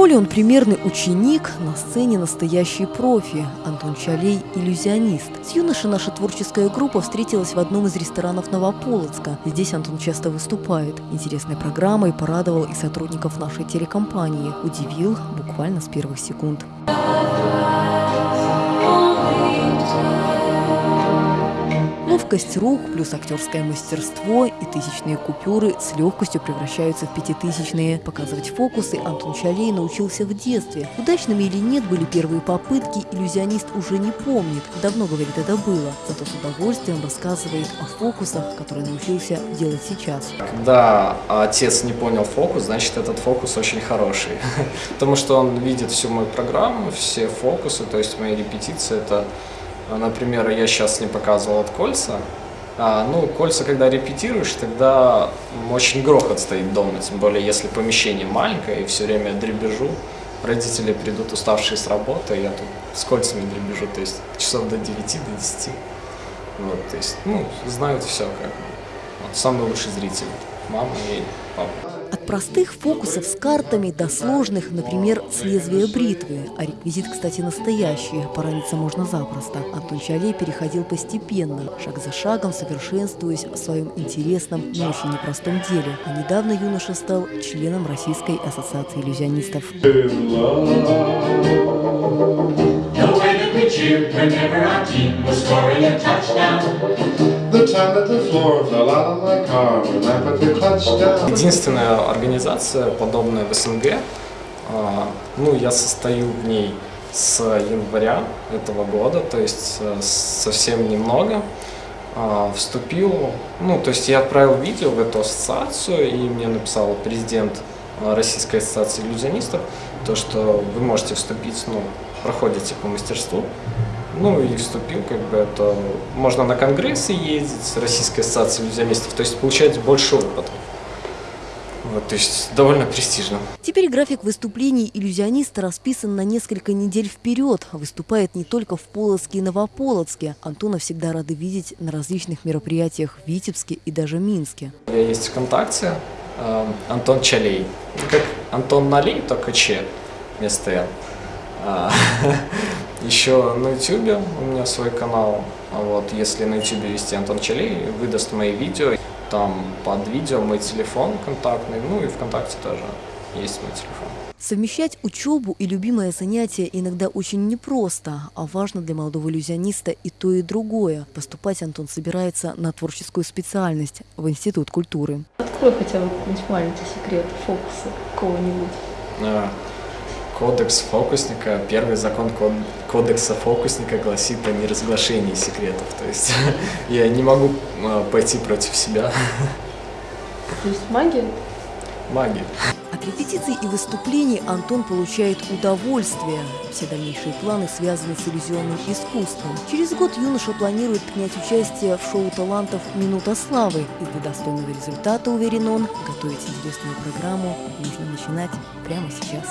школе он примерный ученик, на сцене настоящий профи. Антон Чалей – иллюзионист. С юношей наша творческая группа встретилась в одном из ресторанов Новополоцка. Здесь Антон часто выступает. Интересной программой порадовал и сотрудников нашей телекомпании. Удивил буквально с первых секунд. Ловкость рук плюс актерское мастерство и тысячные купюры с легкостью превращаются в пятитысячные. Показывать фокусы Антон Чалей научился в детстве. Удачными или нет были первые попытки, иллюзионист уже не помнит. Давно, говорит, это было. Зато с удовольствием рассказывает о фокусах, которые научился делать сейчас. Когда отец не понял фокус, значит этот фокус очень хороший. Потому что он видит всю мою программу, все фокусы, то есть мои репетиции это например, я сейчас не показывал от кольца. А, ну, кольца, когда репетируешь, тогда очень грохот стоит дома, тем более, если помещение маленькое и все время дребежу. Родители придут уставшие с работы, я тут с кольцами дребежу, то есть часов до 9, до 10. Вот, то есть, ну, знают все как бы. Вот, самый лучший зритель, мама и папа. От простых фокусов с картами до сложных, например, с лезвия бритвы. А реквизит, кстати, настоящий, пораниться можно запросто. Антон Чалей переходил постепенно, шаг за шагом, совершенствуясь в своем интересном, но очень непростом деле. А недавно юноша стал членом Российской ассоциации иллюзионистов. whenever our team was scoring a touchdown. Единственная организация, подобная в СНГ, а, ну, я состою в ней с января этого года, то есть э, совсем немного. А, вступил, ну, то есть я отправил видео в эту ассоциацию, и мне написал президент э, Российской ассоциации иллюзионистов, то, что вы можете вступить, ну, проходите по мастерству, ну и вступил, как бы это... Можно на конгрессы ездить Российской ассоциацией иллюзионистов, то есть получать больше опыта. Вот, то есть довольно престижно. Теперь график выступлений иллюзиониста расписан на несколько недель вперед. Выступает не только в Полоцке и Новополоцке. Антона всегда рады видеть на различных мероприятиях в Витебске и даже Минске. У меня есть ВКонтакте э, Антон Чалей. Как Антон Налей, только Че вместо Н. А, Еще на YouTube у меня свой канал. Вот, если на YouTube вести Антон Челей, выдаст мои видео. Там под видео мой телефон контактный, ну и ВКонтакте тоже есть мой телефон. Совмещать учебу и любимое занятие иногда очень непросто, а важно для молодого иллюзиониста и то, и другое. Поступать Антон собирается на творческую специальность в Институт культуры. Открой хотя бы какой-нибудь маленький секрет, фокусы кого-нибудь. А, Кодекс фокусника, первый закон кодекса фокусника гласит о неразглашении секретов. То есть я не могу а, пойти против себя. То есть магия? Магия. От репетиций и выступлений Антон получает удовольствие. Все дальнейшие планы связаны с иллюзионным искусством. Через год юноша планирует принять участие в шоу талантов «Минута славы». И для достойного результата, уверен он, готовить интересную программу нужно начинать прямо сейчас.